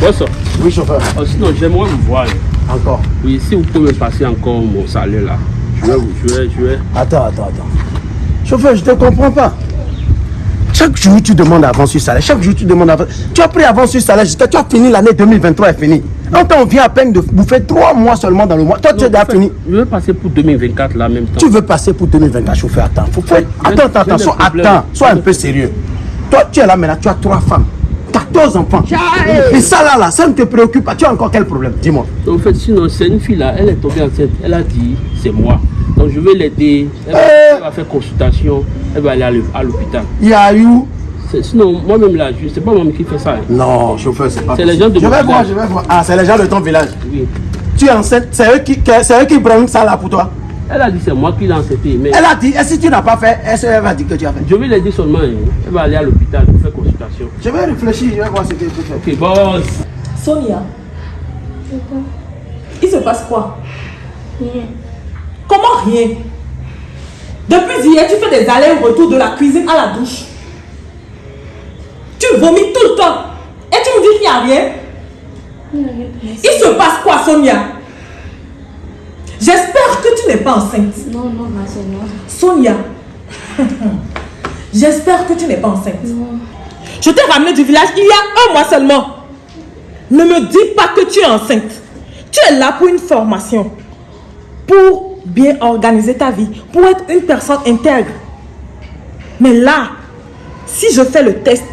Boss, Oui, chauffeur. oh, sinon j'aimerais vous voir. Encore. Oui, si vous pouvez me passer encore mon salaire là. Je vais vous, je vais, je vais. Attends, attends, attends. Chauffeur, je te comprends pas. Chaque jour, tu demandes avance sur salaire. Chaque jour, tu demandes avance. Tu as pris avance sur salaire jusqu'à tu as fini l'année 2023 est finie. Donc, on vient à peine de bouffer trois mois seulement dans le mois. Toi, tu as déjà fini. Je vais passer pour 2024 là en même temps. Tu veux passer pour 2024, chauffeur, attends. Faut, attends, attends, attends, sois, attends, sois un peu sérieux. Toi, tu es là maintenant, tu as trois femmes, 14 enfants. Et ça là, là, ça ne te préoccupe pas. Tu as encore quel problème Dis-moi. En fait, sinon, c'est une fille là, elle est tombée enceinte. Elle a dit, c'est moi. Donc je vais l'aider. Elle, va- Euh. elle va faire consultation. Elle va aller à l'hô- à l'hôpital. Il y a eu. Sinon, moi-même là, je- c'est pas moi qui fais ça. hein. Non, chauffeur, c'est pas C'est les gens de Je vais voir, je vais voir. Ah, c'est les gens de ton village. Oui. Tu es enceinte, c'est eux qui, c'est eux qui prennent ça là pour toi. Elle a dit, c'est moi qui l'ai. Mais Elle a dit, et si tu n'as pas fait, est-ce qu'elle va dire que tu as fait? je vais l'aider seulement. hein. Elle va aller à l'hôpital pour faire consultation. Je vais réfléchir, je vais voir ce que tu fais. Ok, boss. Sonia. Il se passe quoi? Rien. Comment rien? Depuis hier, tu fais des allers-retours de la cuisine à la douche. Tu vomis tout le temps. Et tu me dis qu'il n'y a rien? Il n'y a rien de Il se passe quoi, Sonia? Pas enceinte. Non, non, ma soeur, non. Sonia. J'espère que tu n'es pas enceinte. Non. Je t'ai ramené du village il y a un mois seulement. Ne me dis pas que tu es enceinte. Tu es là pour une formation. Pour bien organiser ta vie. Pour être une personne intègre. Mais là, si je fais le test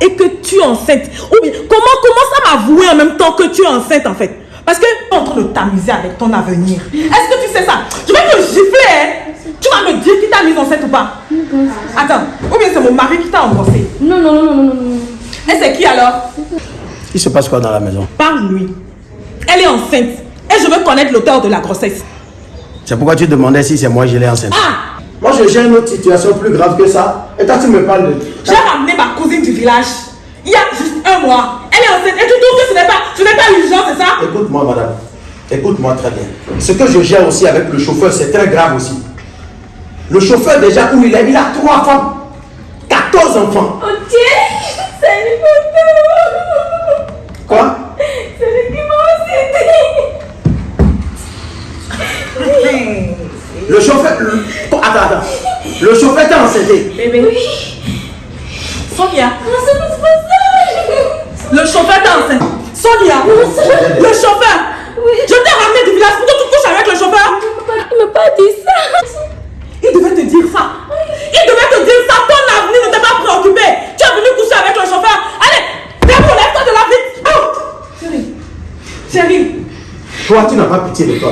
et que tu es enceinte, ou bien comment, comment ça m'avouer en même temps que tu es enceinte en fait? Parce que tu es en train de t'amuser avec ton avenir. Est-ce que tu sais ça? Je vais te gifler. hein. Tu vas me dire qui t'a mise enceinte ou pas? Attends, ou bien c'est mon mari qui t'a embrassé. Non, non, non, non, non, non, non. Et c'est qui alors? Il se passe quoi dans la maison? Parle-lui. Elle est enceinte. Et je veux connaître l'auteur de la grossesse. C'est pourquoi tu demandais si c'est moi qui l'ai enceinte. Ah Moi, je gère une autre situation plus grave que ça. Et toi, tu me parles de. J'ai ramené ma cousine du village. Il y a juste un mois. Elle est enceinte. Et tu trouves que ce n'est pas, ce n'est pas urgent, c'est ça? Écoute-moi, madame. Écoute-moi très bien. Ce que je gère aussi avec le chauffeur, c'est très grave aussi. Le chauffeur, déjà, où il est, il a trois femmes, 14 enfants. Ok, c'est une photo. Quoi? C'est lui qui m'a enceinté. Le chauffeur. le- Attends, attends. Le chauffeur t'a enceinté. Bébé. Sonia. Le chauffeur t'a enceinte. Sonia. Le chauffeur. Oui. Je t'ai ramené du village pour que tu couches avec le chauffeur. Il ne m'a pas dit ça. Il devait te dire ça. Il devait te dire ça. Ton avenir ne t'est pas préoccupé. Tu es venu coucher avec le chauffeur. Allez, viens lève-toi de la vie. Oh. Chérie. Chérie. Toi, tu n'as pas pitié de toi.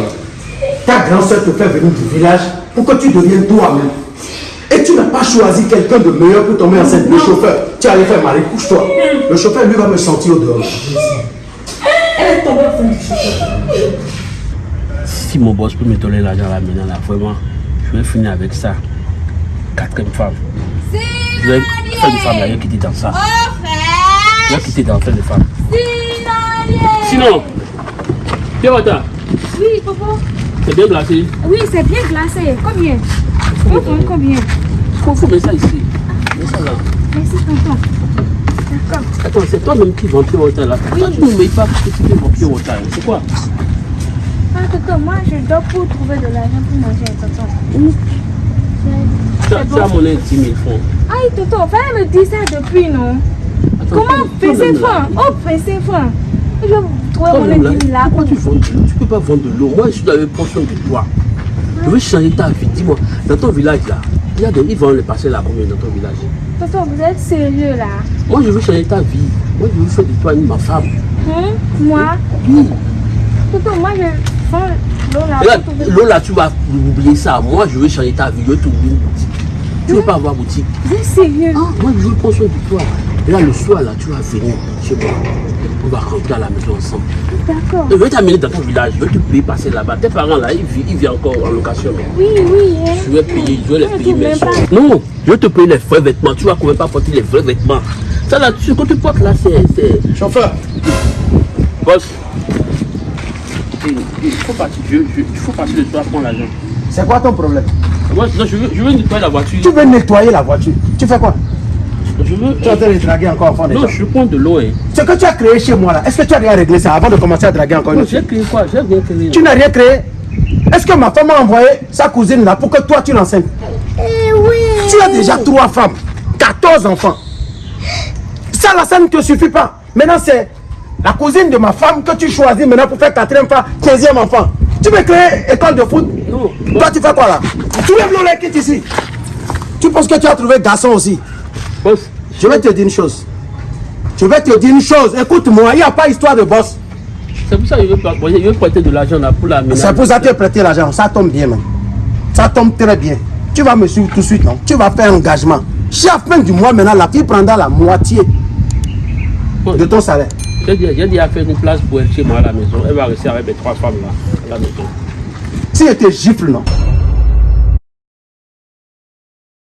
Ta grande soeur te fait venir du village pour que tu deviennes toi-même. Et tu n'as pas choisi quelqu'un de meilleur pour tomber enceinte. Le chauffeur, tu allais faire mal, couche-toi. Le chauffeur, lui, va me sentir au dehors. Elle est tombée enceinte du chauffeur. Si mon boss peut me donner l'argent là maintenant, là, vraiment, je vais finir avec ça. Quatrième femme. Je vais faire une femme là, je vais quitter dans ça. Je vais quitter dans ça de femme. Sinon, Pierre Oui, papa. c'est bien glacé. Oui, c'est bien glacé. Combien? Faut prendre combien Il faut, faut mettre ça ici. Mets ça là. Merci, tonton. D'accord. Attends, c'est toi-même qui vends Pierre Wata là. Toi, tu ne pas parce que tu vendre Pierre Wata. C'est quoi Ah, tonton, moi, je dois pour trouver de l'argent pour manger, tonton. Tu as, tu as mon 10 000 francs. Aïe, tonton, fallait me dire ça depuis, non? Attends, Comment toi- faire toi-même, ces là, francs Oh, faire ces francs. Je vais trouver toi-même, mon là, équipe là. Pourquoi tu vends de l'eau? Tu peux pas vendre de l'eau. Moi, je suis dans une portion de toi. Je veux changer ta vie. Dis-moi, dans ton village là, il y a des, ils vendent les parcelles à combien dans ton village? Tonton, vous êtes sérieux là? Moi, je veux changer ta vie. Moi, je veux faire de toi une ma femme. Hein? Moi? Oui. Tonton, moi, je prends l'eau là. Là, tu vas oublier ça. Moi, je veux changer ta vie. Je veux t'ouvrir une boutique. Tu veux pas avoir boutique? Vous êtes sérieux? Ah, moi, je veux prendre soin de toi. Et là, le soir, là, tu vas venir chez moi. On va rentrer à la maison ensemble. D'accord. Je vais t'amener dans ton village. Je vais te payer passer là-bas. Tes parents, là, ils vivent, ils vivent encore en location. Oui, oui, hein. Je vais payer, je vais les Ah, payer pas. Non, je vais te payer les vrais vêtements. Tu vas quand même pas porter les vrais vêtements. Ça là, ce que tu portes là, c'est. Chauffeur, Boss. Il, faut partir, je, je- il faut passer le soir prendre l'argent. c'est quoi ton problème? Moi, non, je veux, je veux nettoyer la voiture. Tu veux nettoyer la voiture. Tu fais quoi? Veux Tu es en train de draguer encore enfant des Non, gens. je prends de l'eau. Hein. Ce que tu as créé chez moi là, est-ce que tu as rien réglé ça avant de commencer à draguer encore une Non, autre j'ai créé quoi? J'ai rien créé. Tu n'as rien créé? Est-ce que ma femme m'a envoyé sa cousine là pour que toi tu l'enseignes? Tu as déjà trois femmes, 14 enfants. Ça là, ça ne te suffit pas. Maintenant c'est la cousine de ma femme que tu choisis maintenant pour faire quatrième fois, 15e enfant. Tu veux créer école de foot? Non. Toi tu fais quoi là? Tu lèves l'eau quitte ici. Tu penses que tu as trouvé garçon aussi? Boss, Je vais te dire une chose. Je vais te dire une chose. Écoute-moi, il n'y a pas histoire de boss. c'est pour ça que je veux, pas- je veux prêter de l'argent pour la. C'est pour ça que tu as prêté l'argent. Ça tombe bien, man. Ça tombe très bien. Tu vas me suivre tout de suite, non? Tu vas faire un engagement. Chaque fin du mois, maintenant, la fille prendra la moitié de ton salaire. J'ai dit, j'ai dit à faire une place pour elle chez moi à la maison. Elle va rester avec mes trois femmes là, à la maison. Si elle te gifle, non?